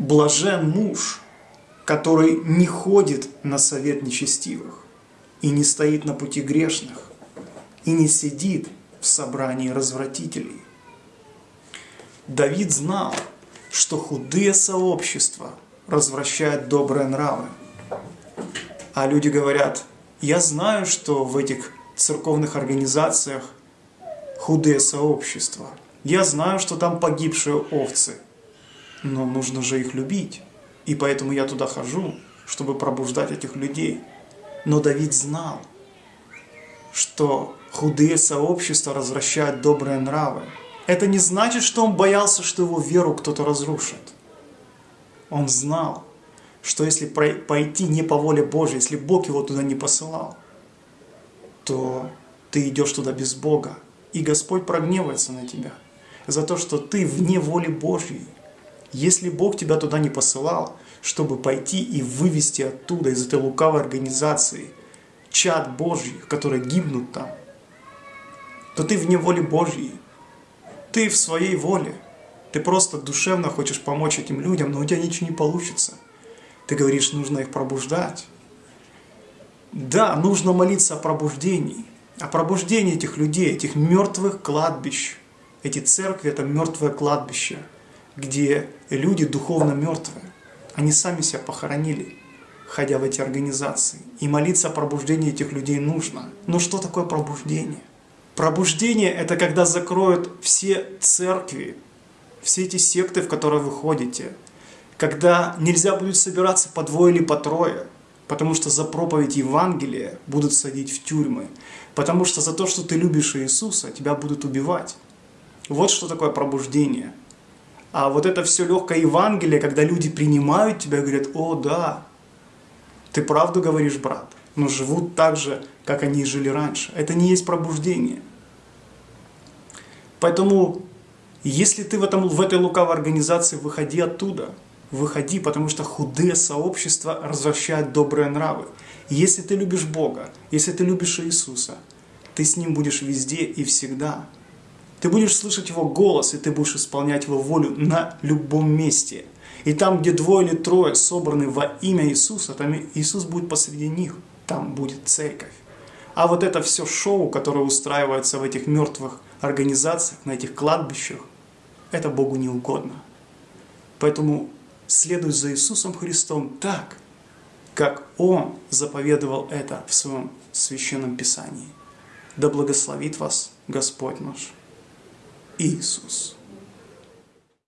Блажен муж, который не ходит на совет нечестивых и не стоит на пути грешных и не сидит в собрании развратителей. Давид знал, что худые сообщества развращают добрые нравы. А люди говорят, я знаю, что в этих церковных организациях худые сообщества. Я знаю, что там погибшие овцы – но нужно же их любить. И поэтому я туда хожу, чтобы пробуждать этих людей. Но Давид знал, что худые сообщества развращают добрые нравы. Это не значит, что он боялся, что его веру кто-то разрушит. Он знал, что если пойти не по воле Божьей, если Бог его туда не посылал, то ты идешь туда без Бога, и Господь прогневается на тебя за то, что ты вне воли Божьей. Если Бог тебя туда не посылал, чтобы пойти и вывести оттуда, из этой лукавой организации, чад Божий, которые гибнут там, то ты вне воли Божьей. Ты в своей воле. Ты просто душевно хочешь помочь этим людям, но у тебя ничего не получится. Ты говоришь, нужно их пробуждать. Да, нужно молиться о пробуждении. О пробуждении этих людей, этих мертвых кладбищ. Эти церкви – это мертвое кладбище где люди духовно мертвые. Они сами себя похоронили, ходя в эти организации. И молиться о пробуждении этих людей нужно. Но что такое пробуждение? Пробуждение – это когда закроют все церкви, все эти секты, в которые вы ходите. Когда нельзя будет собираться по двое или по трое, потому что за проповедь Евангелия будут садить в тюрьмы. Потому что за то, что ты любишь Иисуса, тебя будут убивать. Вот что такое пробуждение – а вот это все легкое Евангелие, когда люди принимают тебя и говорят, о да, ты правду говоришь, брат, но живут так же, как они жили раньше. Это не есть пробуждение. Поэтому, если ты в, этом, в этой лукавой организации, выходи оттуда. Выходи, потому что худые сообщества развращают добрые нравы. Если ты любишь Бога, если ты любишь Иисуса, ты с Ним будешь везде и всегда. Ты будешь слышать Его голос, и ты будешь исполнять Его волю на любом месте. И там, где двое или трое собраны во имя Иисуса, там Иисус будет посреди них, там будет церковь. А вот это все шоу, которое устраивается в этих мертвых организациях, на этих кладбищах, это Богу не угодно. Поэтому следуй за Иисусом Христом так, как Он заповедовал это в Своем Священном Писании. Да благословит вас Господь наш. Иисус.